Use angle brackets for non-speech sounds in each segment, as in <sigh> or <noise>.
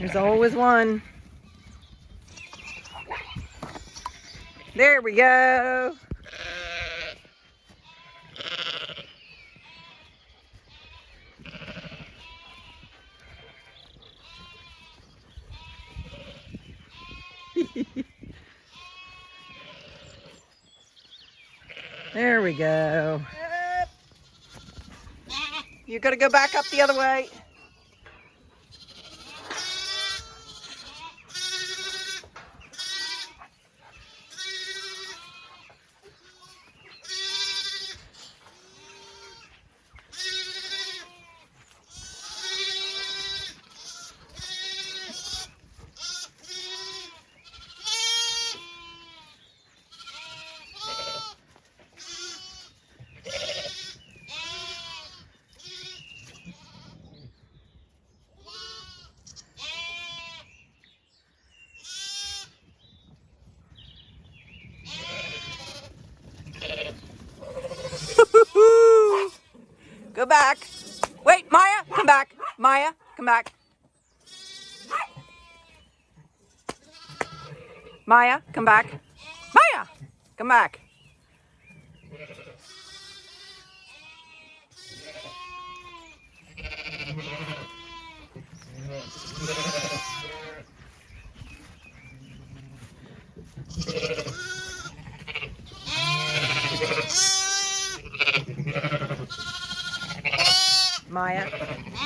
There's always one. There we go. <laughs> there we go. You gotta go back up the other way. Go back. Wait, Maya, come back. Maya, come back. Maya, come back. Maya, come back. <laughs> Maya. <laughs>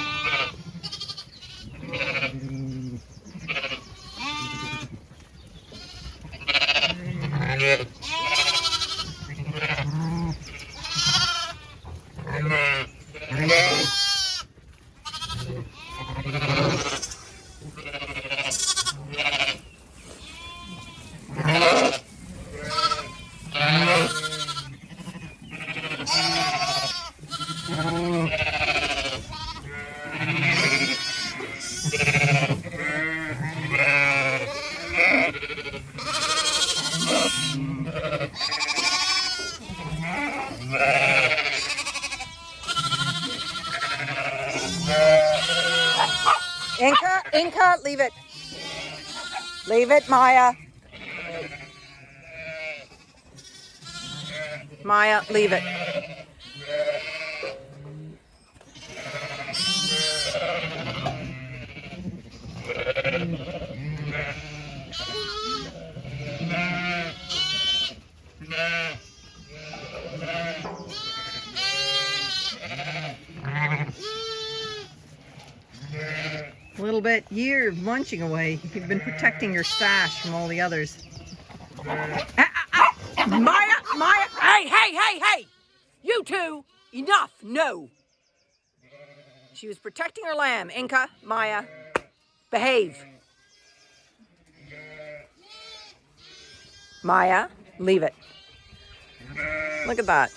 Inca, Inca, leave it. Leave it, Maya. Maya, leave it. <laughs> <laughs> Little bit. You're munching away. You've been protecting your stash from all the others. Maya, Maya. Hey, hey, hey, hey. You two, enough. No. She was protecting her lamb. Inca, Maya, behave. Maya, leave it. Look at that.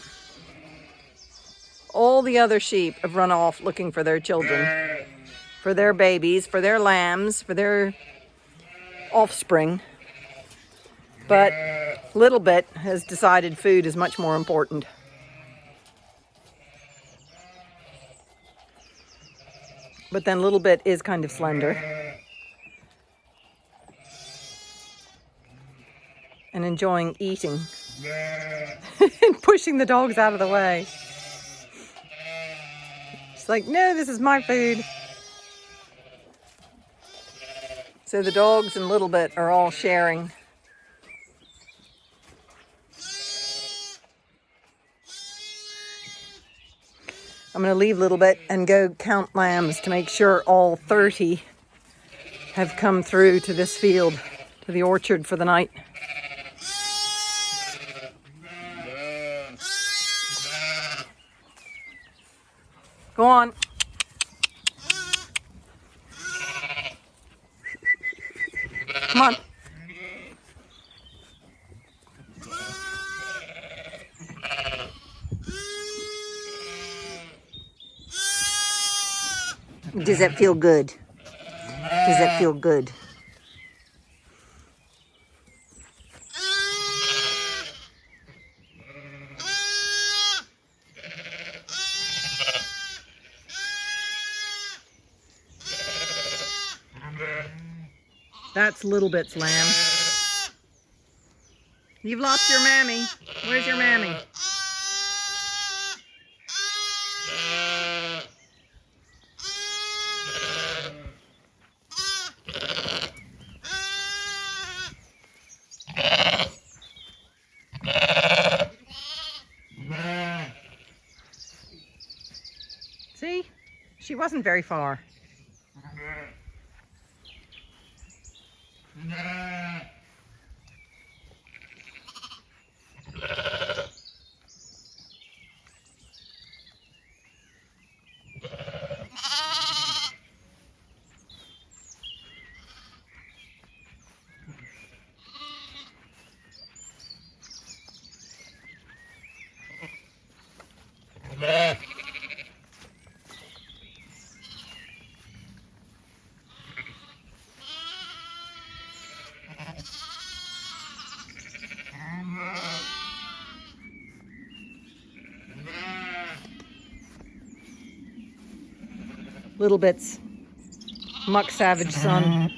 All the other sheep have run off looking for their children for their babies, for their lambs, for their offspring. But Little Bit has decided food is much more important. But then Little Bit is kind of slender. And enjoying eating. <laughs> and pushing the dogs out of the way. She's like, no, this is my food. So the dogs and Little Bit are all sharing. I'm going to leave a Little Bit and go count lambs to make sure all 30 have come through to this field, to the orchard for the night. Go on. Come on. Does that feel good? Does that feel good? That's Little Bit's lamb. You've lost your mammy. Where's your mammy? See? She wasn't very far. Nah. Little Bit's Muck Savage son.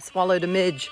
Swallowed a midge.